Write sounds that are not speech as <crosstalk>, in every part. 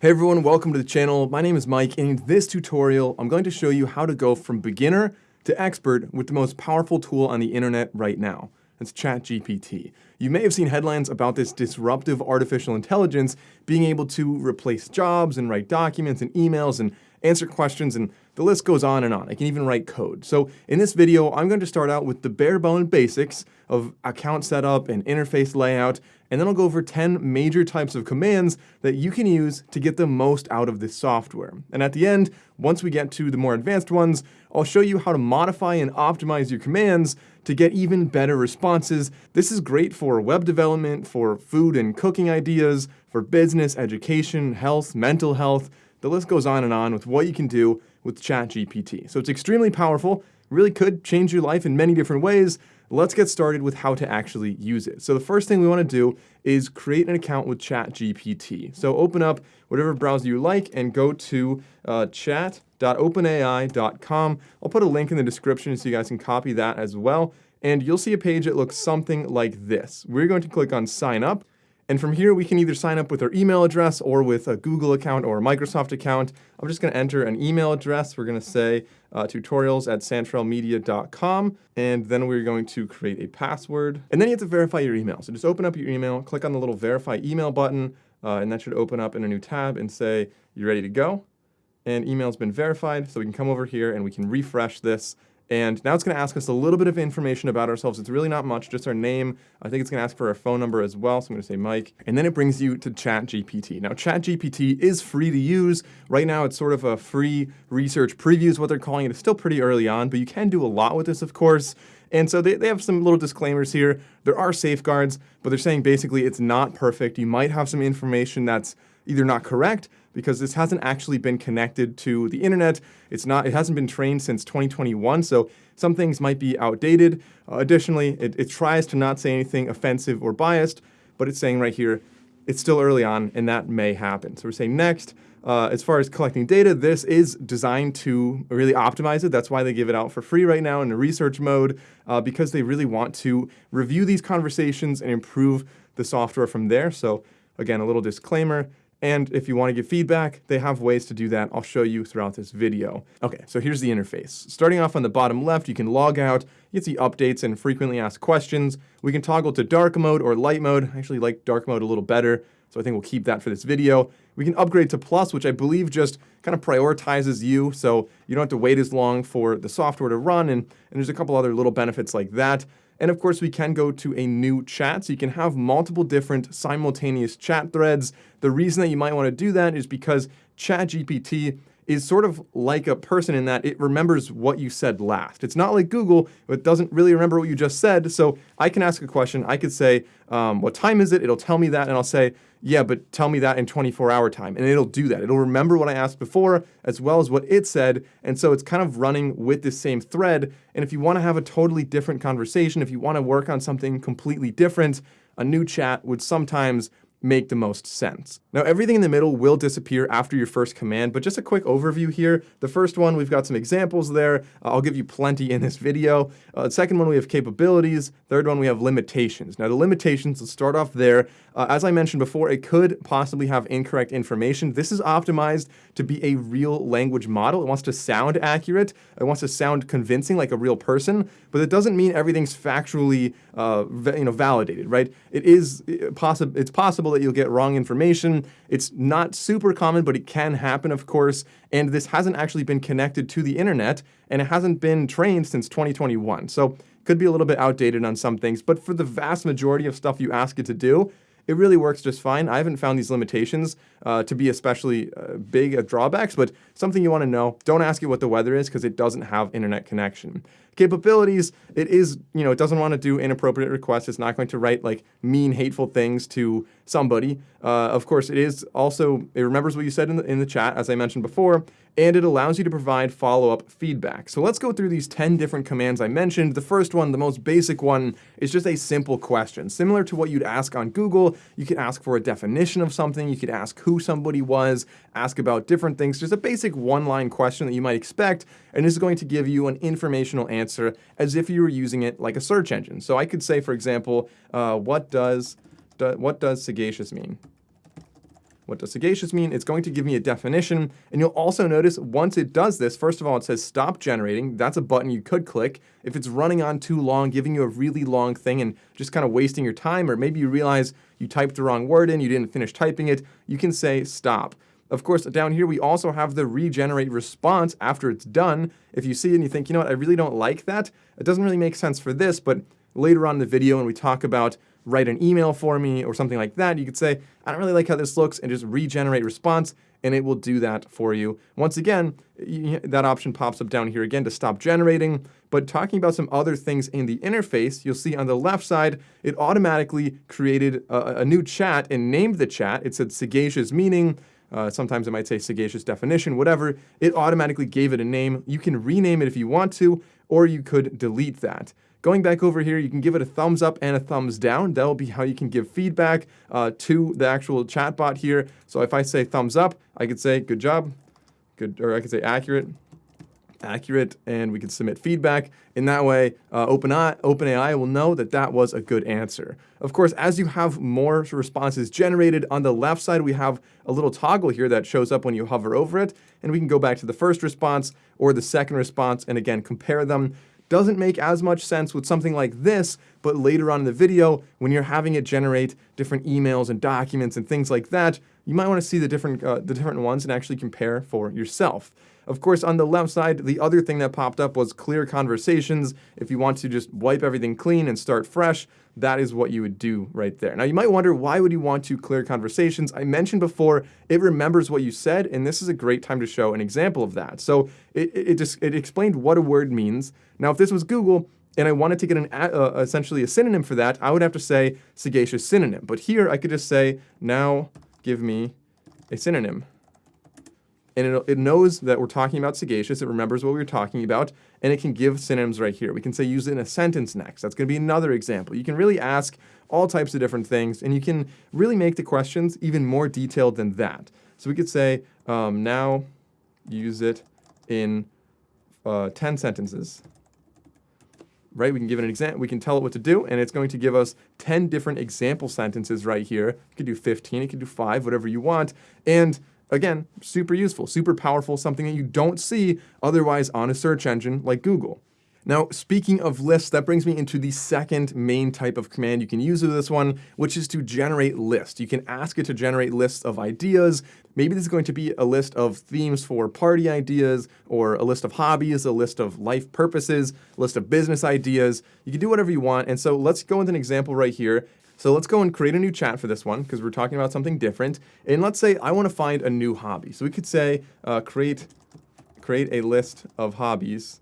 Hey everyone, welcome to the channel. My name is Mike, and in this tutorial, I'm going to show you how to go from beginner to expert with the most powerful tool on the internet right now. It's ChatGPT. You may have seen headlines about this disruptive artificial intelligence being able to replace jobs and write documents and emails and answer questions, and the list goes on and on. I can even write code. So in this video, I'm going to start out with the bare bone basics of account setup and interface layout, and then I'll go over 10 major types of commands that you can use to get the most out of this software. And at the end, once we get to the more advanced ones, I'll show you how to modify and optimize your commands to get even better responses. This is great for web development, for food and cooking ideas, for business, education, health, mental health, the list goes on and on with what you can do with ChatGPT. So it's extremely powerful, really could change your life in many different ways. Let's get started with how to actually use it. So the first thing we want to do is create an account with ChatGPT. So open up whatever browser you like and go to uh, chat.openai.com. I'll put a link in the description so you guys can copy that as well. And you'll see a page that looks something like this. We're going to click on sign up. And from here, we can either sign up with our email address or with a Google account or a Microsoft account. I'm just going to enter an email address. We're going to say uh, tutorials at santrelmedia.com. And then we're going to create a password. And then you have to verify your email. So just open up your email, click on the little verify email button, uh, and that should open up in a new tab and say, you're ready to go. And email's been verified. So we can come over here and we can refresh this and now it's going to ask us a little bit of information about ourselves. It's really not much, just our name. I think it's going to ask for our phone number as well. So I'm going to say Mike. And then it brings you to ChatGPT. Now, ChatGPT is free to use. Right now, it's sort of a free research preview is what they're calling it. It's still pretty early on, but you can do a lot with this, of course. And so they, they have some little disclaimers here. There are safeguards, but they're saying basically it's not perfect. You might have some information that's either not correct because this hasn't actually been connected to the internet. It's not, it hasn't been trained since 2021, so some things might be outdated. Uh, additionally, it, it tries to not say anything offensive or biased, but it's saying right here, it's still early on and that may happen. So we're saying next, uh, as far as collecting data, this is designed to really optimize it. That's why they give it out for free right now in the research mode, uh, because they really want to review these conversations and improve the software from there. So again, a little disclaimer, and if you want to give feedback, they have ways to do that. I'll show you throughout this video. Okay, so here's the interface. Starting off on the bottom left, you can log out, you can see updates and frequently asked questions. We can toggle to dark mode or light mode. I actually like dark mode a little better, so I think we'll keep that for this video. We can upgrade to plus, which I believe just kind of prioritizes you, so you don't have to wait as long for the software to run, and, and there's a couple other little benefits like that. And of course, we can go to a new chat, so you can have multiple different simultaneous chat threads. The reason that you might want to do that is because ChatGPT is sort of like a person in that it remembers what you said last. It's not like Google, it doesn't really remember what you just said. So I can ask a question. I could say, um, what time is it? It'll tell me that, and I'll say, yeah, but tell me that in 24 hour time. And it'll do that. It'll remember what I asked before, as well as what it said. And so it's kind of running with the same thread. And if you want to have a totally different conversation, if you want to work on something completely different, a new chat would sometimes make the most sense. Now everything in the middle will disappear after your first command, but just a quick overview here. The first one, we've got some examples there. Uh, I'll give you plenty in this video. Uh, second one, we have capabilities. Third one, we have limitations. Now the limitations, let's start off there. Uh, as I mentioned before, it could possibly have incorrect information. This is optimized to be a real language model. It wants to sound accurate. It wants to sound convincing like a real person, but it doesn't mean everything's factually uh, you know, validated, right? It is possible, it's possible that you'll get wrong information. It's not super common, but it can happen, of course. And this hasn't actually been connected to the internet, and it hasn't been trained since 2021. So could be a little bit outdated on some things, but for the vast majority of stuff you ask it to do, it really works just fine. I haven't found these limitations uh, to be especially uh, big drawbacks, but something you want to know, don't ask it what the weather is because it doesn't have internet connection. Capabilities, it is, you know, it doesn't want to do inappropriate requests. It's not going to write like mean, hateful things to somebody. Uh, of course, it is also, it remembers what you said in the, in the chat, as I mentioned before, and it allows you to provide follow-up feedback. So let's go through these 10 different commands I mentioned. The first one, the most basic one, is just a simple question. Similar to what you'd ask on Google, you could ask for a definition of something, you could ask who somebody was, ask about different things, just a basic one-line question that you might expect, and this is going to give you an informational answer as if you were using it like a search engine. So I could say, for example, uh, what does, do, what does sagacious mean? what does sagacious mean? It's going to give me a definition. And you'll also notice once it does this, first of all, it says stop generating. That's a button you could click. If it's running on too long, giving you a really long thing and just kind of wasting your time, or maybe you realize you typed the wrong word in, you didn't finish typing it, you can say stop. Of course, down here, we also have the regenerate response after it's done. If you see it and you think, you know what, I really don't like that, it doesn't really make sense for this, but later on in the video when we talk about write an email for me or something like that, you could say, I don't really like how this looks and just regenerate response and it will do that for you. Once again, that option pops up down here again to stop generating, but talking about some other things in the interface, you'll see on the left side, it automatically created a, a new chat and named the chat. It said sagacious meaning, uh, sometimes it might say sagacious definition, whatever. It automatically gave it a name. You can rename it if you want to, or you could delete that. Going back over here, you can give it a thumbs up and a thumbs down. That'll be how you can give feedback uh, to the actual chatbot here. So if I say thumbs up, I could say good job, good, or I could say accurate, accurate, and we can submit feedback. In that way, uh, OpenAI, OpenAI will know that that was a good answer. Of course, as you have more responses generated, on the left side, we have a little toggle here that shows up when you hover over it, and we can go back to the first response or the second response, and again, compare them. Doesn't make as much sense with something like this, but later on in the video, when you're having it generate different emails and documents and things like that, you might want to see the different, uh, the different ones and actually compare for yourself. Of course, on the left side, the other thing that popped up was clear conversations. If you want to just wipe everything clean and start fresh, that is what you would do right there. Now, you might wonder, why would you want to clear conversations? I mentioned before, it remembers what you said, and this is a great time to show an example of that. So it, it, just, it explained what a word means. Now, if this was Google, and I wanted to get an uh, essentially a synonym for that, I would have to say sagacious synonym. But here I could just say, now give me a synonym and it, it knows that we're talking about sagacious. It remembers what we were talking about, and it can give synonyms right here. We can say use it in a sentence next. That's going to be another example. You can really ask all types of different things, and you can really make the questions even more detailed than that. So we could say, um, now use it in uh, 10 sentences. Right, we can give it an example, we can tell it what to do, and it's going to give us 10 different example sentences right here. You could do 15, you could do five, whatever you want. And Again, super useful, super powerful, something that you don't see otherwise on a search engine like Google. Now, speaking of lists, that brings me into the second main type of command you can use with this one, which is to generate lists. You can ask it to generate lists of ideas. Maybe this is going to be a list of themes for party ideas, or a list of hobbies, a list of life purposes, a list of business ideas. You can do whatever you want. And so let's go with an example right here. So let's go and create a new chat for this one because we're talking about something different. And let's say I want to find a new hobby. So we could say uh, create, create a list of hobbies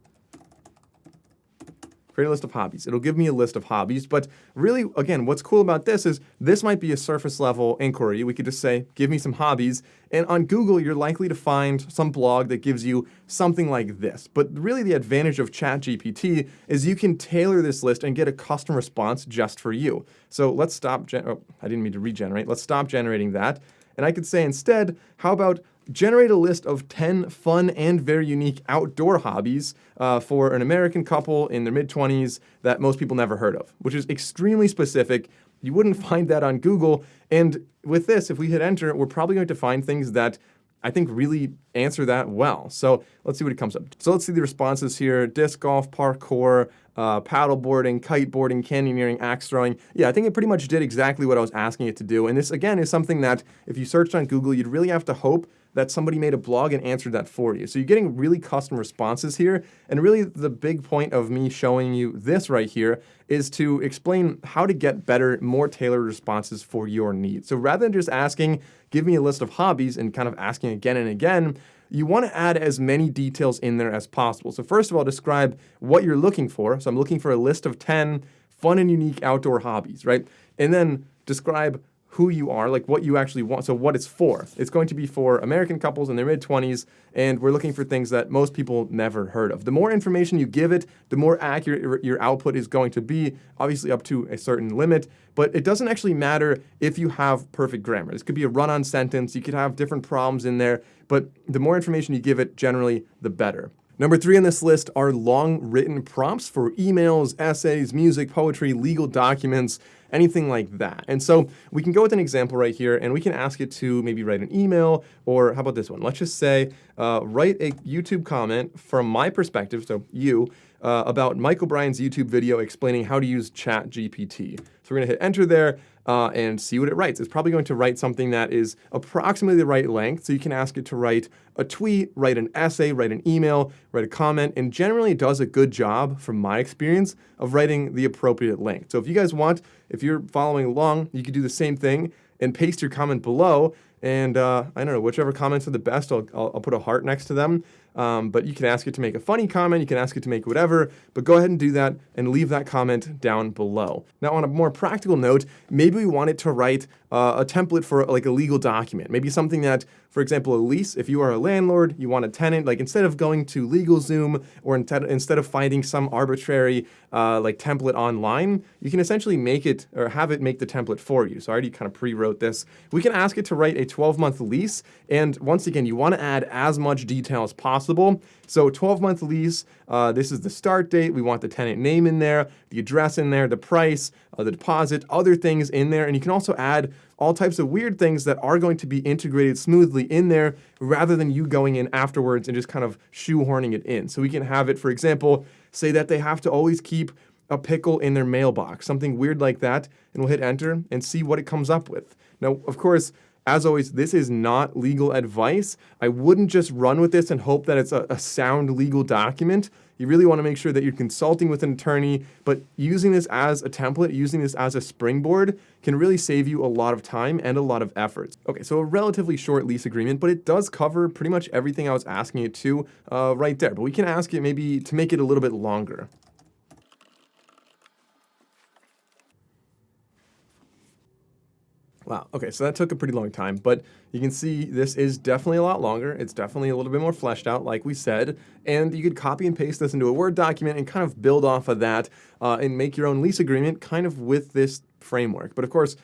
create a list of hobbies. It'll give me a list of hobbies, but really, again, what's cool about this is this might be a surface level inquiry. We could just say, give me some hobbies, and on Google, you're likely to find some blog that gives you something like this. But really the advantage of ChatGPT is you can tailor this list and get a custom response just for you. So let's stop, oh, I didn't mean to regenerate. Let's stop generating that. And I could say instead, how about generate a list of 10 fun and very unique outdoor hobbies uh, for an American couple in their mid-20s that most people never heard of, which is extremely specific. You wouldn't <laughs> find that on Google. And with this, if we hit enter, we're probably going to find things that I think really answer that well. So let's see what it comes up. So let's see the responses here. Disc golf, parkour, uh, paddleboarding, kiteboarding, canyoneering, axe throwing. Yeah, I think it pretty much did exactly what I was asking it to do. And this, again, is something that if you searched on Google, you'd really have to hope that somebody made a blog and answered that for you. So you're getting really custom responses here. And really the big point of me showing you this right here is to explain how to get better, more tailored responses for your needs. So rather than just asking, give me a list of hobbies and kind of asking again and again, you want to add as many details in there as possible. So first of all, describe what you're looking for. So I'm looking for a list of 10 fun and unique outdoor hobbies, right? And then describe who you are, like what you actually want, so what it's for. It's going to be for American couples in their mid-20s, and we're looking for things that most people never heard of. The more information you give it, the more accurate your output is going to be, obviously up to a certain limit, but it doesn't actually matter if you have perfect grammar. This could be a run-on sentence, you could have different problems in there, but the more information you give it, generally, the better. Number three on this list are long written prompts for emails, essays, music, poetry, legal documents. Anything like that. And so we can go with an example right here and we can ask it to maybe write an email or how about this one? Let's just say, uh, write a YouTube comment from my perspective, so you, uh, about Mike O'Brien's YouTube video explaining how to use Chat GPT. So we're gonna hit enter there uh, and see what it writes. It's probably going to write something that is approximately the right length, so you can ask it to write a tweet, write an essay, write an email, write a comment, and generally it does a good job, from my experience, of writing the appropriate length. So if you guys want, if you're following along, you could do the same thing and paste your comment below, and uh, I don't know, whichever comments are the best, I'll, I'll, I'll put a heart next to them. Um, but you can ask it to make a funny comment, you can ask it to make whatever, but go ahead and do that and leave that comment down below. Now on a more practical note, maybe we want it to write uh, a template for like a legal document. Maybe something that, for example, a lease, if you are a landlord, you want a tenant, like instead of going to LegalZoom or instead of finding some arbitrary uh, like template online, you can essentially make it or have it make the template for you. So I already kind of pre-wrote this. We can ask it to write a 12-month lease. And once again, you want to add as much detail as possible. So 12-month lease, uh, this is the start date. We want the tenant name in there, the address in there, the price, uh, the deposit, other things in there. And you can also add all types of weird things that are going to be integrated smoothly in there rather than you going in afterwards and just kind of shoehorning it in. So we can have it, for example, say that they have to always keep a pickle in their mailbox, something weird like that, and we'll hit enter and see what it comes up with. Now, of course, as always, this is not legal advice. I wouldn't just run with this and hope that it's a, a sound legal document. You really want to make sure that you're consulting with an attorney, but using this as a template, using this as a springboard can really save you a lot of time and a lot of effort. Okay, so a relatively short lease agreement, but it does cover pretty much everything I was asking it to uh, right there. But we can ask it maybe to make it a little bit longer. Wow, okay, so that took a pretty long time, but you can see this is definitely a lot longer. It's definitely a little bit more fleshed out, like we said, and you could copy and paste this into a Word document and kind of build off of that uh, and make your own lease agreement kind of with this framework. But of course,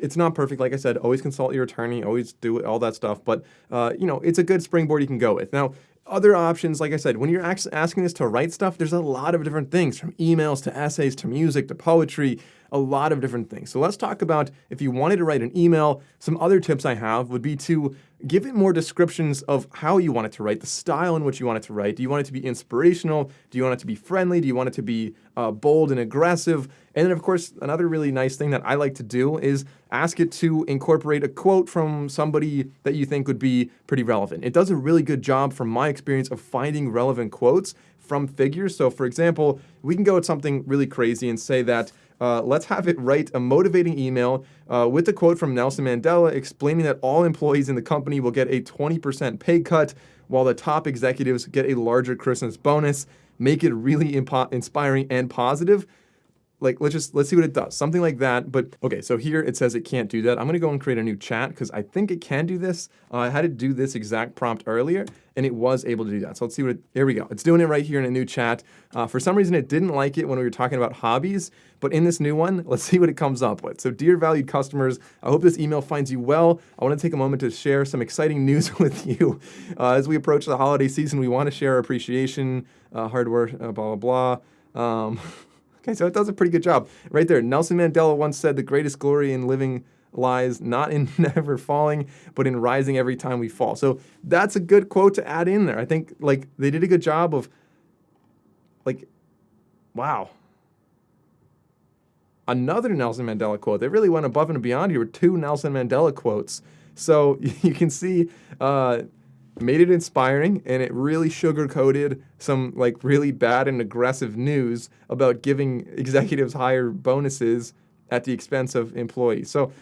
it's not perfect, like I said, always consult your attorney, always do all that stuff, but uh, you know, it's a good springboard you can go with. Now, other options, like I said, when you're asking this to write stuff, there's a lot of different things, from emails to essays to music to poetry, a lot of different things. So let's talk about if you wanted to write an email, some other tips I have would be to give it more descriptions of how you want it to write, the style in which you want it to write. Do you want it to be inspirational? Do you want it to be friendly? Do you want it to be uh, bold and aggressive? And then, of course, another really nice thing that I like to do is ask it to incorporate a quote from somebody that you think would be pretty relevant. It does a really good job, from my experience, of finding relevant quotes from figures. So, for example, we can go with something really crazy and say that uh, let's have it write a motivating email uh, with a quote from Nelson Mandela explaining that all employees in the company will get a 20% pay cut while the top executives get a larger Christmas bonus. Make it really inspiring and positive like let's just let's see what it does. Something like that but okay so here it says it can't do that. I'm to go and create a new chat because i think it can do this. Uh, i had to do this exact prompt earlier and it was able to do that. So let's see what it, there we go. It's doing it right here in a new chat. Uh, for some reason it didn't like it when we were talking about hobbies but in this new one <laughs> let's see what it comes up with. So dear valued customers i hope this email finds you well. I want to take a moment to share some exciting news <laughs> with you. Uh, as we approach the holiday season we want to share our appreciation uh, hardware uh, blah blah blah. Um, <laughs> Okay, so it does a pretty good job. Right there, Nelson Mandela once said the greatest glory in living lies not in <laughs> never falling, but in rising every time we fall. So that's a good quote to add in there. I think like they did a good job of like, wow. Another Nelson Mandela quote. They really went above and beyond here with two Nelson Mandela quotes. So <laughs> you can see uh, made it inspiring and it really sugar-coated some like really bad and aggressive news about giving <laughs> executives higher bonuses at the expense of employees. So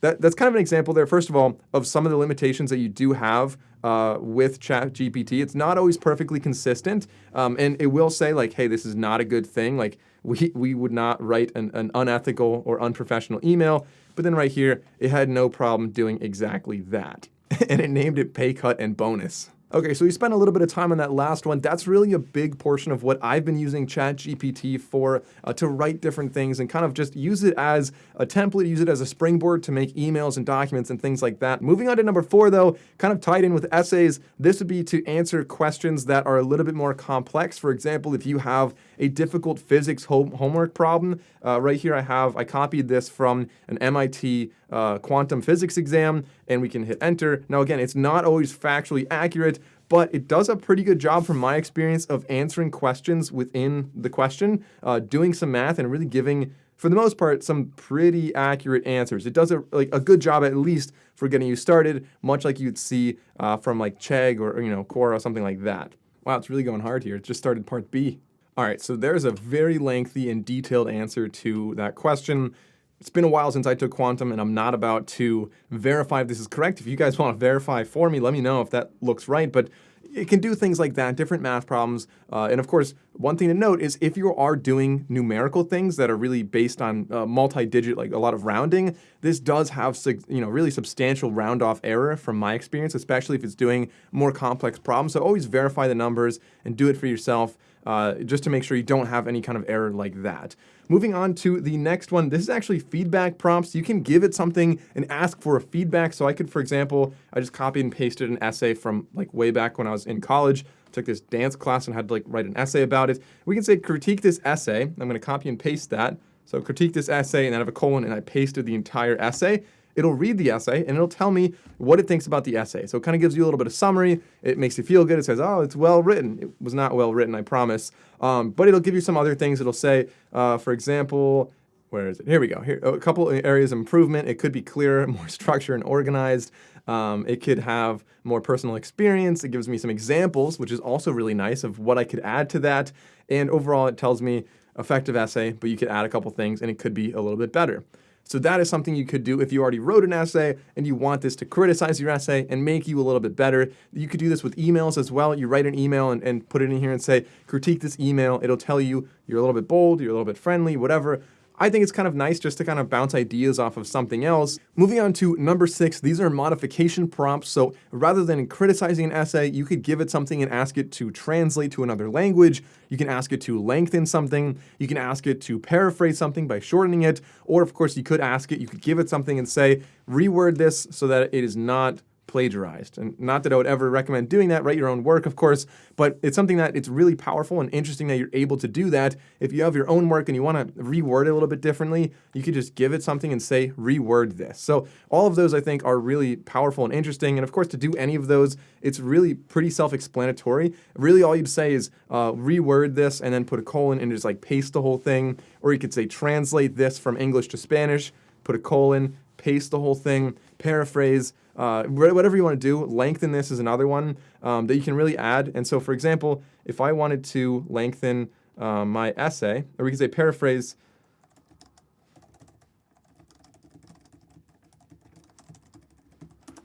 that, that's kind of an example there, first of all, of some of the limitations that you do have uh, with ChatGPT. It's not always perfectly consistent, um, and it will say like, hey, this is not a good thing. Like we, we would not write an, an unethical or unprofessional email, but then right here, it had no problem doing exactly that. <laughs> and it named it pay cut and bonus. Okay, so we spent a little bit of time on that last one. That's really a big portion of what I've been using ChatGPT for uh, to write different things and kind of just use it as a template, use it as a springboard to make emails and documents and things like that. Moving on to number four, though, kind of tied in with essays, this would be to answer questions that are a little bit more complex. For example, if you have a difficult physics home homework problem. Uh, right here I have, I copied this from an MIT uh, quantum physics exam, and we can hit enter. Now again, it's not always factually accurate, but it does a pretty good job from my experience of answering questions within the question, uh, doing some math and really giving for the most part, some pretty accurate answers. It does a, like a good job at least for getting you started, much like you'd see uh, from like Chegg or, you know Quora or something like that. Wow, it's really going hard here. It just started part B. All right, so there's a very lengthy and detailed answer to that question. It's been a while since I took quantum and I'm not about to verify if this is correct. If you guys want to verify for me, let me know if that looks right. But it can do things like that, different math problems. Uh, and of course, one thing to note is if you are doing numerical things that are really based on uh, multi-digit, like a lot of rounding, this does have you know really substantial round-off error from my experience, especially if it's doing more complex problems. So always verify the numbers and do it for yourself uh, just to make sure you don't have any kind of error like that. Moving on to the next one, this is actually feedback prompts. You can give it something and ask for a feedback. So I could, for example, I just copied and pasted an essay from like way back when I was in college, took this dance class and had to like write an essay about it. We can say critique this essay. I'm gonna copy and paste that. So critique this essay and then I have a colon and I pasted the entire essay it'll read the essay and it'll tell me what it thinks about the essay. So it kind of gives you a little bit of summary. It makes you feel good. It says, oh, it's well written. It was not well written, I promise. Um, but it'll give you some other things. It'll say, uh, for example, where is it? Here we go. Here, a couple areas of improvement. It could be clearer, <laughs> more structured and organized. Um, it could have more personal experience. It gives me some examples, which is also really nice of what I could add to that. And overall, it tells me effective essay, but you could add a couple things and it could be a little bit better. So that is something you could do if you already wrote an essay and you want this to criticize your essay and make you a little bit better. You could do this with emails as well. You write an email and, and put it in here and say, critique this email. It'll tell you you're a little bit bold, you're a little bit friendly, whatever. I think it's kind of nice just to kind of bounce ideas off of something else. Moving on to number six, these are modification prompts. So rather than criticizing an essay, you could give it something and ask it to translate to another language. You can ask it to lengthen something. You can ask it to paraphrase something by shortening it. Or of course, you could ask it, you could give it something and say, reword this so that it is not plagiarized. And not that I would ever recommend doing that, write your own work, of course, but it's something that it's really powerful and interesting that you're able to do that. If you have your own work and you want to reword it a little bit differently, you could just give it something and say, reword this. So all of those I think are really powerful and interesting. And of course, to do any of those, it's really pretty self-explanatory. Really all you'd say is uh, reword this and then put a colon and just like paste the whole thing. Or you could say translate this from English to Spanish, put a colon, paste the whole thing, paraphrase, uh, whatever you want to do. Lengthen this is another one um, that you can really add. And so, for example, if I wanted to lengthen uh, my essay, or we could say paraphrase,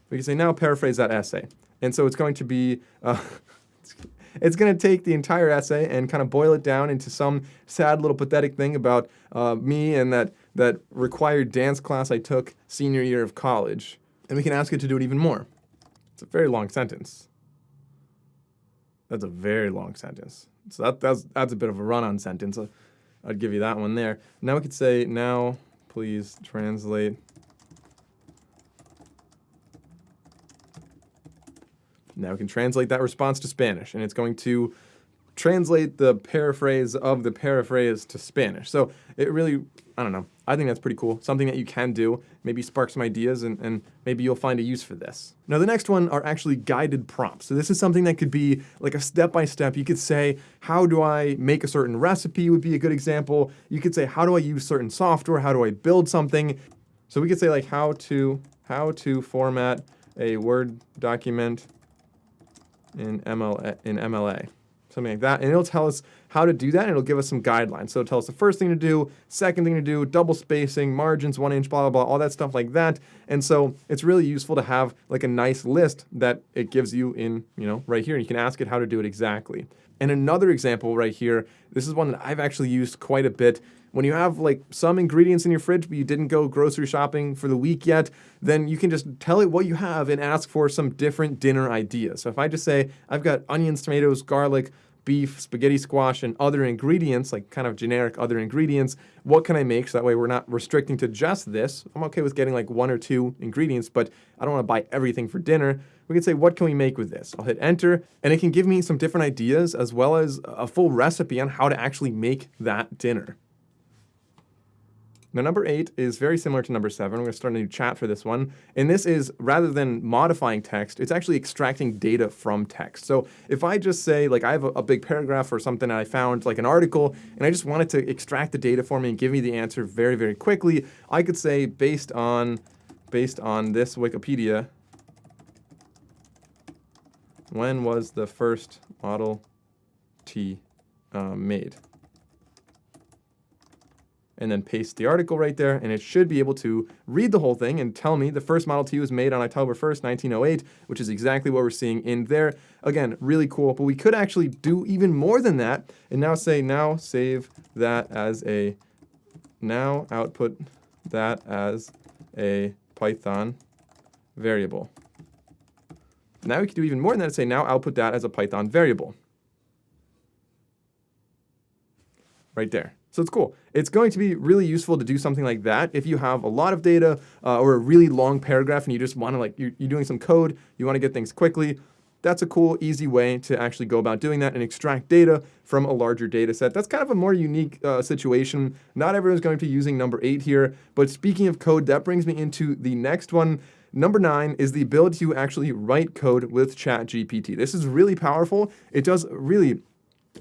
we can say now paraphrase that essay. And so it's going to be, uh, <laughs> it's going to take the entire essay and kind of boil it down into some sad little pathetic thing about uh, me and that that required dance class I took senior year of college. And we can ask it to do it even more. It's a very long sentence. That's a very long sentence. So that, that's, that's a bit of a run-on sentence. I'd give you that one there. Now we could say, now please translate Now we can translate that response to Spanish, and it's going to translate the paraphrase of the paraphrase to Spanish. So it really, I don't know, I think that's pretty cool. Something that you can do, maybe spark some ideas and, and maybe you'll find a use for this. Now the next one are actually guided prompts. So this is something that could be like a step-by-step. -step. You could say, how do I make a certain recipe would be a good example. You could say, how do I use certain software? How do I build something? So we could say like how to, how to format a Word document in MLA, in MLA something like that. And it'll tell us how to do that, and it'll give us some guidelines. So it'll tell us the first thing to do, second thing to do, double spacing, margins, one inch, blah, blah, blah, all that stuff like that. And so it's really useful to have like a nice list that it gives you in, you know, right here. And you can ask it how to do it exactly. And another example right here, this is one that I've actually used quite a bit. When you have like some ingredients in your fridge, but you didn't go grocery shopping for the week yet, then you can just tell it what you have and ask for some different dinner ideas. So if I just say, I've got onions, tomatoes, garlic, beef, spaghetti squash, and other ingredients, like kind of generic other ingredients. What can I make? So that way we're not restricting to just this. I'm okay with getting like one or two ingredients, but I don't want to buy everything for dinner. We can say, what can we make with this? I'll hit enter, and it can give me some different ideas as well as a full recipe on how to actually make that dinner. Now, number eight is very similar to number seven. We're going to start a new chat for this one. And this is, rather than modifying text, it's actually extracting data from text. So if I just say, like, I have a, a big paragraph or something and I found, like, an article, and I just wanted to extract the data for me and give me the answer very, very quickly, I could say, based on, based on this Wikipedia, when was the first Model T uh, made? And then paste the article right there, and it should be able to read the whole thing and tell me the first Model T was made on October 1st, 1908, which is exactly what we're seeing in there. Again, really cool, but we could actually do even more than that, and now say, now save that as a, now output that as a Python variable. Now we can do even more than that and say, now output that as a Python variable. Right there. So it's cool. It's going to be really useful to do something like that if you have a lot of data uh, or a really long paragraph and you just want to like, you're, you're doing some code, you want to get things quickly. That's a cool, easy way to actually go about doing that and extract data from a larger data set. That's kind of a more unique uh, situation. Not everyone's going to be using number eight here, but speaking of code, that brings me into the next one. Number nine is the ability to actually write code with ChatGPT. This is really powerful. It does really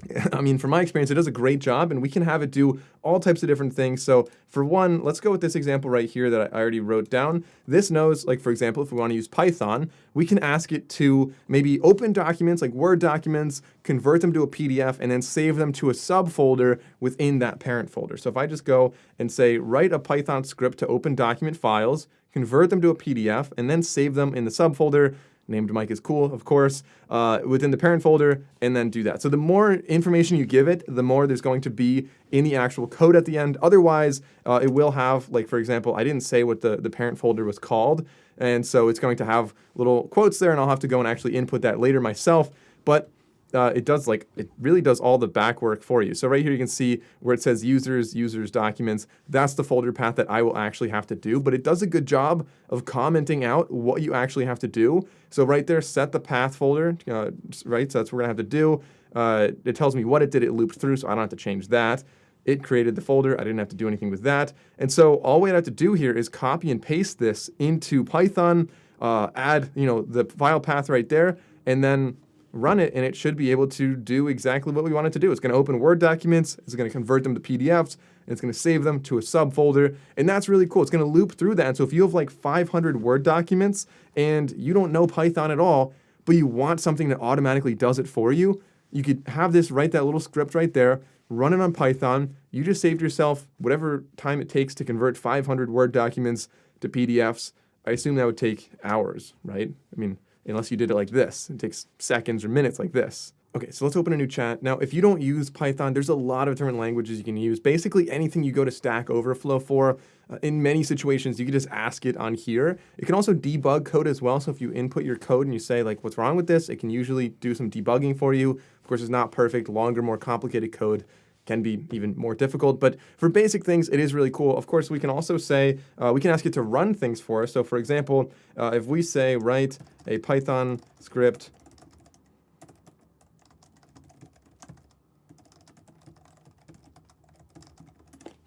<laughs> I mean, from my experience, it does a great job and we can have it do all types of different things. So for one, let's go with this example right here that I already wrote down. This knows, like for example, if we want to use Python, we can ask it to maybe open documents like Word documents, convert them to a PDF, and then save them to a subfolder within that parent folder. So if I just go and say, write a Python script to open document files, convert them to a PDF, and then save them in the subfolder, named Mike is cool, of course, uh, within the parent folder, and then do that. So the more information you give it, the more there's going to be in the actual code at the end. Otherwise, uh, it will have, like for example, I didn't say what the, the parent folder was called, and so it's going to have little quotes there, and I'll have to go and actually input that later myself. But uh, it does like, it really does all the back work for you. So right here you can see where it says users, users, documents. That's the folder path that I will actually have to do, but it does a good job of commenting out what you actually have to do. So right there, set the path folder, uh, right? So that's what we're gonna have to do. Uh, it tells me what it did, it looped through, so I don't have to change that. It created the folder, I didn't have to do anything with that. And so all we have to do here is copy and paste this into Python, uh, add you know the file path right there, and then run it and it should be able to do exactly what we want it to do. It's going to open Word documents, it's going to convert them to PDFs, and it's going to save them to a subfolder. And that's really cool. It's going to loop through that. so if you have like 500 Word documents and you don't know Python at all, but you want something that automatically does it for you, you could have this, write that little script right there, run it on Python. You just saved yourself whatever time it takes to convert 500 Word documents to PDFs. I assume that would take hours, right? I mean, unless you did it like this. It takes seconds or minutes like this. Okay, so let's open a new chat. Now, if you don't use Python, there's a lot of different languages you can use. Basically, anything you go to Stack Overflow for, uh, in many situations, you can just ask it on here. It can also debug code as well. So if you input your code and you say, like, what's wrong with this, it can usually do some debugging for you. Of course, it's not perfect. Longer, more complicated code can be even more difficult. But for basic things, it is really cool. Of course, we can also say, uh, we can ask it to run things for us. So for example, uh, if we say write a Python script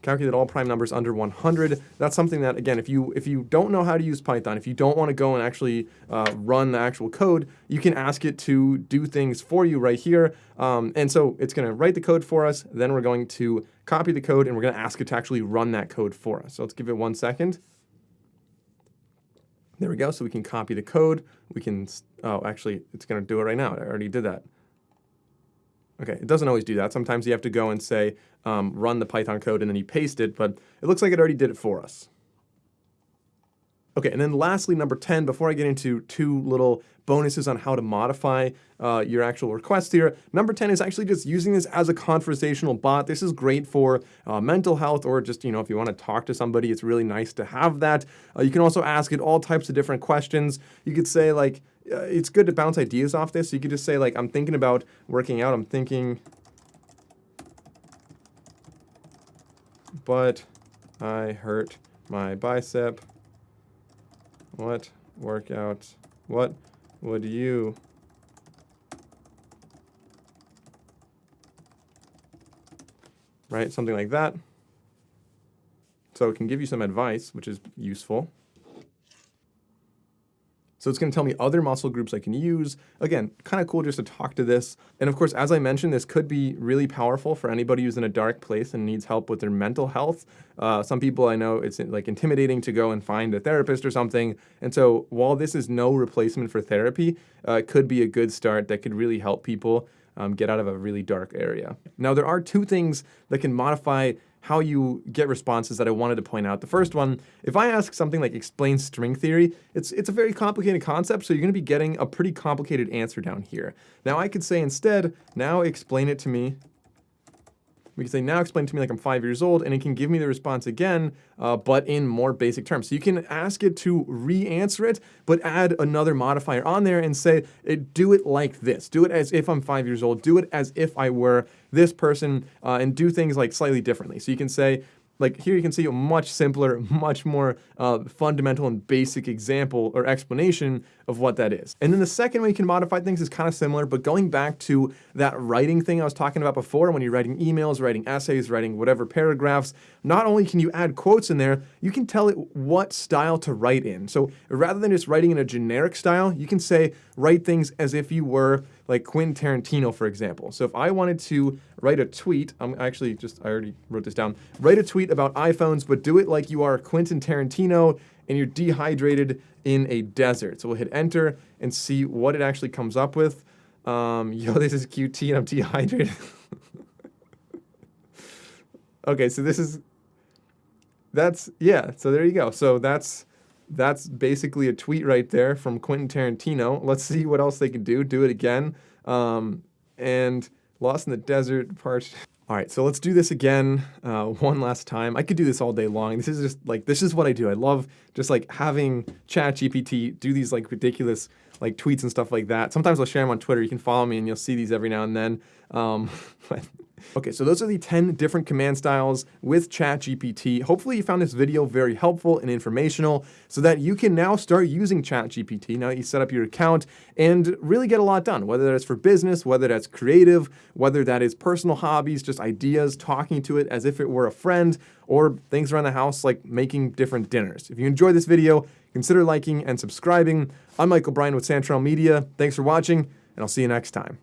calculate all prime numbers under 100. That's something that, again, if you if you don't know how to use Python, if you don't want to go and actually uh, run the actual code, you can ask it to do things for you right here. Um, and so it's going to write the code for us. Then we're going to copy the code, and we're going to ask it to actually run that code for us. So let's give it one second. There we go. So we can copy the code. We can, oh, actually, it's going to do it right now. I already did that. Okay, it doesn't always do that. Sometimes you have to go and say, um, run the Python code and then you paste it, but it looks like it already did it for us. Okay, and then lastly, number 10, before I get into two little bonuses on how to modify uh, your actual request here, number 10 is actually just using this as a conversational bot. This is great for uh, mental health or just, you know, if you want to talk to somebody, it's really nice to have that. Uh, you can also ask it all types of different questions. You could say like, uh, it's good to bounce ideas off this. You could just say like, I'm thinking about working out. I'm thinking, but I hurt my bicep what workout, what would you right? Something like that. So it can give you some advice, which is useful. So it's going to tell me other muscle groups I can use. Again, kind of cool just to talk to this. And of course, as I mentioned, this could be really powerful for anybody who's in a dark place and needs help with their mental health. Uh, some people I know it's like intimidating to go and find a therapist or something. And so while this is no replacement for therapy, uh, it could be a good start that could really help people um, get out of a really dark area. Now, there are two things that can modify how you get responses that I wanted to point out. The first one, if I ask something like explain string theory, it's, it's a very complicated concept, so you're gonna be getting a pretty complicated answer down here. Now I could say instead, now explain it to me we can say, now explain to me like I'm five years old, and it can give me the response again, uh, but in more basic terms. So you can ask it to re-answer it, but add another modifier on there and say, do it like this. Do it as if I'm five years old. Do it as if I were this person, uh, and do things like slightly differently. So you can say, like here you can see a much simpler, <laughs> much more uh, fundamental and basic example or explanation of what that is. And then the second way you can modify things is kind of similar, but going back to that writing thing I was talking about before, when you're writing emails, writing essays, writing whatever paragraphs, not only can you add quotes in there, you can tell it what style to write in. So rather than just writing in a generic style, you can say, write things as if you were like Quentin Tarantino, for example. So if I wanted to write a tweet, I'm actually just, I already wrote this down, write a tweet about iPhones, but do it like you are Quentin Tarantino and you're dehydrated in a desert. So we'll hit enter and see what it actually comes up with. Um, <laughs> yo, this is QT and I'm dehydrated. <laughs> okay, so this is, that's, yeah, so there you go. So that's, that's basically a tweet right there from Quentin Tarantino. Let's see what else they can do. Do it again. Um, and Lost in the Desert, parched. All right, so let's do this again uh, one last time. I could do this all day long. This is just like, this is what I do. I love just like having ChatGPT do these like ridiculous like tweets and stuff like that. Sometimes I'll share them on Twitter. You can follow me and you'll see these every now and then. Um, <laughs> Okay, so those are the 10 different command styles with ChatGPT. Hopefully you found this video very helpful and informational so that you can now start using ChatGPT now that you set up your account and really get a lot done, whether that's for business, whether that's creative, whether that is personal hobbies, just ideas, talking to it as if it were a friend, or things around the house like making different dinners. If you enjoyed this video, consider liking and subscribing. I'm Michael Bryan with Santrel Media. Thanks for watching, and I'll see you next time.